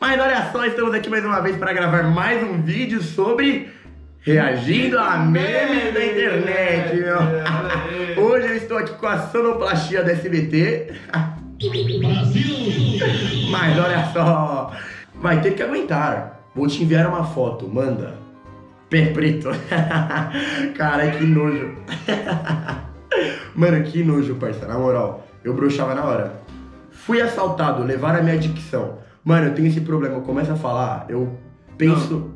Mas olha só, estamos aqui mais uma vez para gravar mais um vídeo sobre reagindo a memes da internet, meu. Hoje eu estou aqui com a sonoplastia da SBT. Mas olha só, vai ter que aguentar. Vou te enviar uma foto, manda. Pé preto. Cara, que nojo. Mano, que nojo, parça. Na moral, eu broxava na hora. Fui assaltado, levaram a minha dicção. Mano, eu tenho esse problema. Eu começo a falar, eu penso.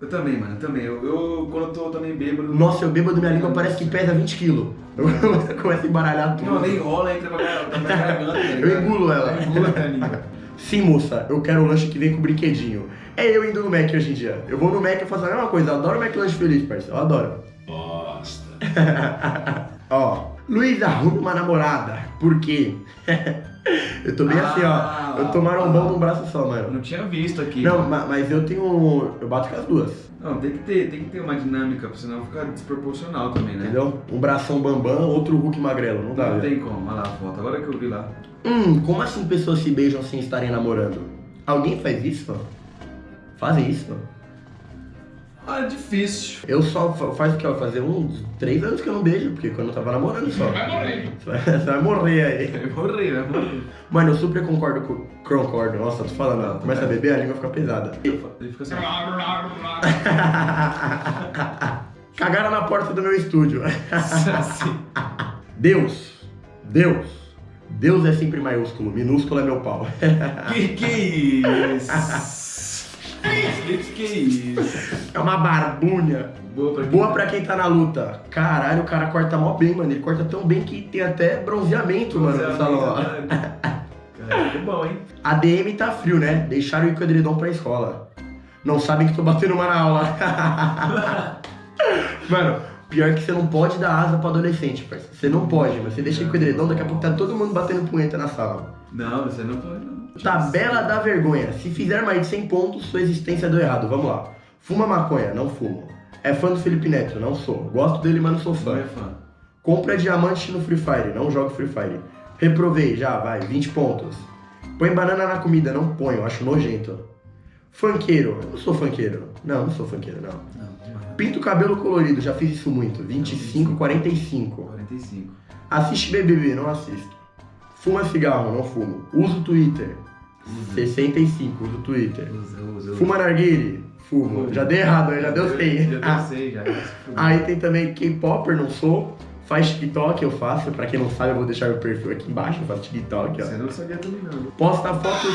Eu também, mano, eu também. Eu, eu quando eu tô também bêbado. Nossa, eu bêbado, minha língua parece que pesa 20 quilos. Eu começo a embaralhar tudo. Não, nem rola, entra pra garganta. ligado? Eu engulo ela. Eu engulo a língua. Sim, moça, eu quero um lanche que vem com brinquedinho. É eu indo no Mac hoje em dia. Eu vou no Mac e faço a mesma coisa. Eu adoro o McLanche feliz, parceiro. Eu adoro. Bosta. Ó, Luiz arruma uma namorada. Por quê? eu tô bem assim, Ah, ó. Eu tô marombão num braço só, mano. não tinha visto aqui. Não, ma- mas eu tenho. Eu bato com as duas. Não, tem que ter, tem que ter uma dinâmica, senão fica desproporcional também, né? Entendeu? Um bração bambam, outro Hulk magrelo. Não dá, Não tem como, olha lá a foto, agora que eu vi lá. Hum, como assim pessoas se beijam sem estarem namorando? Alguém faz isso? Fazem isso? Ah, é difícil. Eu só fa- faz o que? Fazer uns três anos que eu não beijo, porque quando eu tava namorando só. Vai morrer. Você vai, você vai morrer aí. Vai morrer, vai morrer. Mano, eu super concordo com. Concordo, nossa, tô falando, começa a beber, a língua fica pesada. Ele fica assim. Cagaram na porta do meu estúdio. assim. Deus, Deus, Deus é sempre maiúsculo, minúsculo é meu pau. Que que isso? Que que isso? É uma barbunha. Boa pra quem Boa pra quem tá na luta. Caralho, o cara corta mó bem, mano. Ele corta tão bem que tem até bronzeamento, mano, no salão. Cara, que bom, hein? A DM tá frio, né? Deixaram o edredom pra escola. Não sabem que tô batendo uma na aula. Mano, pior que você não pode dar asa pra adolescente, parceiro. Você não pode, você deixa ir com o edredom, daqui a pouco tá todo mundo batendo punheta na sala. Não, você não pode, não. Tabela da vergonha. Se fizer mais de 100 pontos, sua existência deu errado. Vamos lá. Fuma maconha, não fumo. É fã do Felipe Neto, não sou. Gosto dele, mas não sou Não fã. é fã. Compra diamante no Free Fire, não jogo Free Fire. Reprovei, já, vai, 20 pontos. Põe banana na comida, não ponho, acho nojento. Funkeiro, eu não sou funkeiro. Não, não sou funkeiro, não. Não. Pinto o cabelo colorido, já fiz isso muito. 25, 45. 45. Assiste BBB, não assisto. Fuma cigarro, não fumo. Uso Twitter. 65, uso Twitter. Usa, usa, usa. Fuma narguile, fumo. Já deu errado, já deu 100. Já deu 100, já. Aí tem também K-Popper, não sou. Faz TikTok, eu faço. Pra quem não sabe, eu vou deixar o perfil aqui embaixo. Eu faço TikTok, ó. Você não sabia também, não. Posta foto.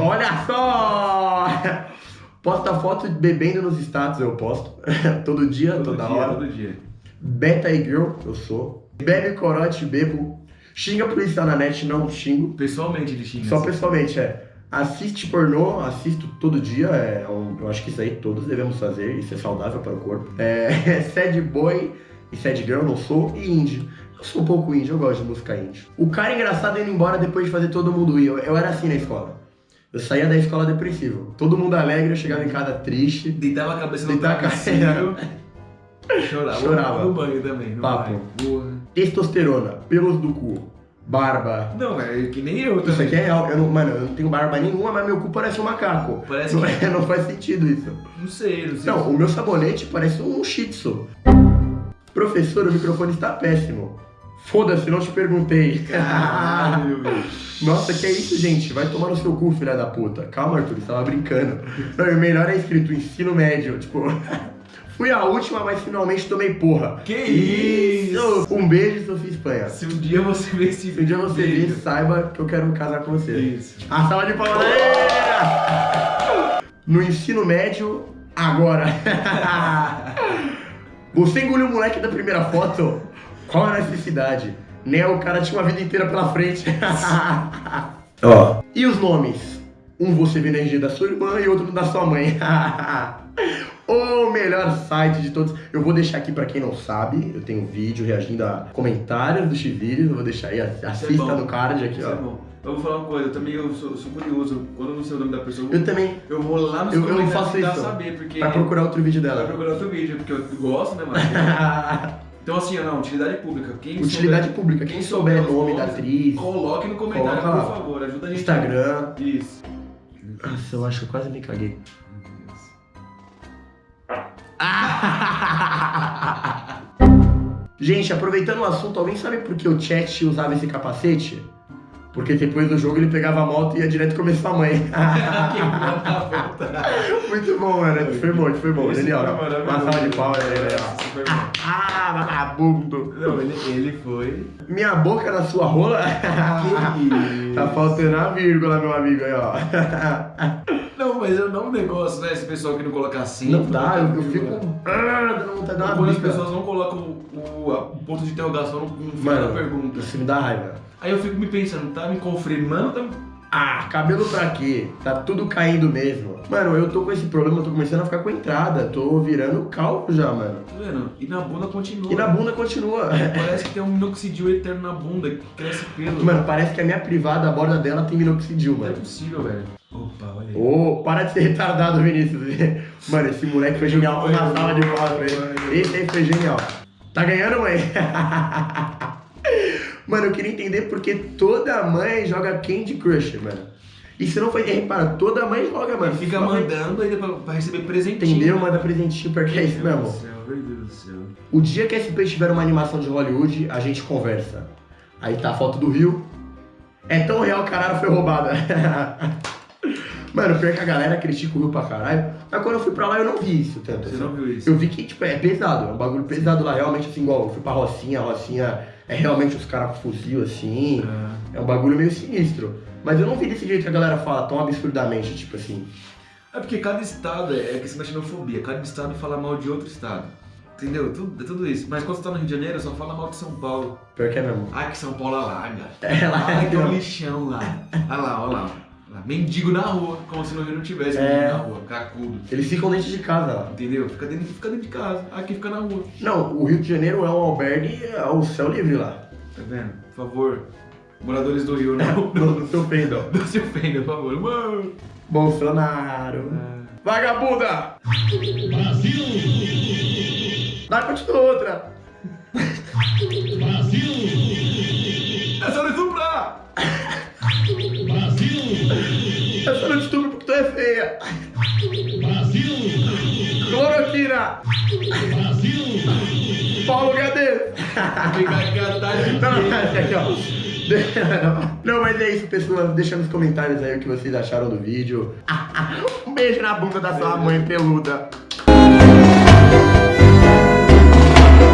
Olha só! Posta foto bebendo nos status, eu posto. Todo dia, Todo toda dia, hora. todo dia. Beta e girl, eu sou. Bebe corote, bebo. Xinga policial na net, não xingo. Pessoalmente ele xinga. Só assim. pessoalmente, é. Assiste pornô, assisto todo dia. É, eu acho que isso aí todos devemos fazer. Isso é saudável para o corpo. É, sad boy e sad girl, não sou. E indie. Eu sou um pouco indie, eu gosto de música indie. O cara engraçado indo embora depois de fazer todo mundo ir. Eu, eu era assim na escola. Eu saía da escola depressivo. Todo mundo alegre, eu chegava em casa triste. Deitava a cabeça no Deitava a travesseiro. Chorava. Chorava. No banho também. No Papo. Testosterona, pelos do cu, barba. Não, é que nem eu Isso também. aqui é real. Eu não, mano, eu não tenho barba nenhuma, mas meu cu parece um macaco. Parece Não, que... é- não faz sentido isso. Não sei, não sei. Não, o meu sabonete parece um shih tzu. Professor, o microfone está péssimo. Foda-se, não te perguntei. Caralho. Nossa, que é isso, gente? Vai tomar no seu cu, filha da puta. Calma, Arthur, você tava brincando. Não, e o melhor é escrito ensino médio. Tipo, fui a última, mas finalmente tomei porra. Que isso? Um beijo, Sofia Espanha. Se um dia você ver esse Se um dia você vir, vídeo. saiba que eu quero casar com você. Isso. A salva de palmas aí! No ensino médio, agora. Você engoliu o moleque da primeira foto? Qual a necessidade? Né, o cara tinha uma vida inteira pela frente. Ó. E os nomes? Um você vê na RG da sua irmã e outro da sua mãe. o melhor site de todos. Eu vou deixar aqui pra quem não sabe. Eu tenho um vídeo reagindo a comentários do X-Vídeos. Eu vou deixar aí. Assista bom. no card aqui, Isso é ó. bom. Eu vou falar uma coisa, eu também eu sou, sou curioso. Quando eu não sei o nome da pessoa, Eu também. eu vou lá nos Eu- eu comentários faço tentar isso. saber, porque... Pra procurar outro vídeo Pra dela. procurar outro vídeo, porque eu gosto, né, mano? Então assim, não, utilidade pública. Quem Utilidade souber- pública. Quem souber os nome da atriz, Coloque no comentário, Coloca por favor, ajuda a gente. Instagram. Isso. Nossa, eu acho que eu quase me caguei. Gente, aproveitando o assunto, alguém sabe por que o Chat usava esse capacete? Porque depois do jogo ele pegava a moto e ia direto comer sua mãe. Muito bom, mano. Foi bom, foi bom. Ele, ó, uma salva de palmas aí, né? Ah, vagabundo. Não, ele, ele foi. Minha boca na sua rola? tá faltando a vírgula, meu amigo aí, ó. Não, mas é um negócio, né? Esse pessoal que não coloca assim. Não dá, eu, eu fico. Ah, dando vontade de dar uma Quando as pessoas não colocam o, o- o ponto de interrogação no, final da pergunta. Isso me dá raiva. Aí eu fico me pensando, tá me confirmando? Tá... Ah, cabelo pra quê? Tá tudo caindo mesmo. Mano, eu tô com esse problema, eu tô começando a ficar com entrada. Tô virando calvo já, mano. Tá vendo? E na bunda continua. E na bunda continua. Parece que tem um minoxidil eterno na bunda, que cresce pelo. Mano, parece que a minha privada, a borda dela tem minoxidil, não é mano. possível, velho. Opa, olha aí. Ô, para de ser retardado, Vinícius. Mano, esse moleque foi genial. Uma salva de palmas ele. Esse aí foi genial. Tá ganhando, mãe? Mano, eu queria entender porque toda mãe joga Candy Crush, mano. E se não foi, repara, toda mãe joga, mano. Fica Sua mãe- mandando aí pra, pra receber presentinho. Entendeu? Manda presentinho porque é isso Meu mesmo. Deus do céu, meu Deus do céu. O dia que a SP tiver uma animação de Hollywood, a gente conversa. Aí tá a foto do Rio. É tão real Arara foi roubada. Mano, pior que a galera critica o Rio pra caralho. Mas quando eu fui pra lá, eu não vi isso tanto. Você assim. não viu isso? Eu vi que, tipo, é pesado. É um bagulho pesado lá. Realmente, assim, igual eu fui pra Rocinha. A Rocinha é realmente os caras com fuzil, assim. Ah, É um bagulho meio sinistro. Mas eu não vi desse jeito que a galera fala tão absurdamente, tipo assim. É porque cada estado é é questão da xenofobia. Cada estado fala mal de outro estado. Entendeu? Tudo, é tudo isso. Mas quando você tá no Rio de Janeiro, só fala mal de São Paulo. Pior que é mesmo. Ah, que São Paulo alaga. É lá, Ah, é um não. lixão lá. Olha lá, olha lá. Mendigo na rua, como se no Rio não tivesse É. mendigo na rua, cacudo. Eles ficam dentro de casa lá. Entendeu? Fica dentro, fica dentro de casa. Aqui fica na rua. Não, o Rio de Janeiro é um albergue ao céu livre lá. Tá vendo? Por favor, moradores do Rio, não, Não, não se ofendam. não se ofendam, por favor. Mano. Bolsonaro. Ah, Vagabunda! Brasil! Dá continua outra. De Não, aqui. Não, mas é isso, pessoal. Deixa nos comentários aí o que vocês acharam do vídeo. Um beijo na bunda da sua mãe peluda.